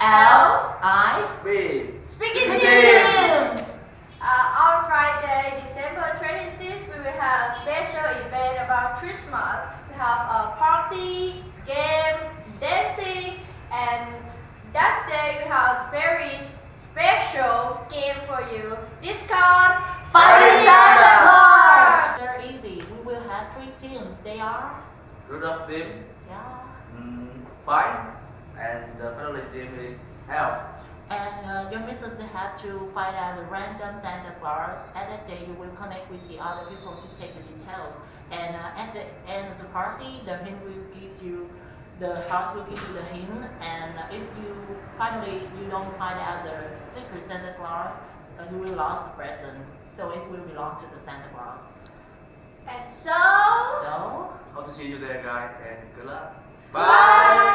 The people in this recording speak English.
L I B. Speaking team. Uh, on Friday, December 26th, we will have a special event about Christmas. We have a party, game, dancing, and that day we have a very special game for you. This called Party Santa Claus. Very easy. We will have three teams. They are Rudolph team. Yeah. Mm, fine and the family team is elf. And uh, your missus have to find out the random Santa Claus. At that day, you will connect with the other people to take the details. And uh, at the end of the party, the hint will give you, the house will give you the hint. And uh, if you finally you don't find out the secret Santa Claus, uh, you will lose the presents. So it will belong to the Santa Claus. And so, So Hope to see you there, guys, and good luck. Bye.